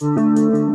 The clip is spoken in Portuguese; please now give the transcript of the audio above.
Música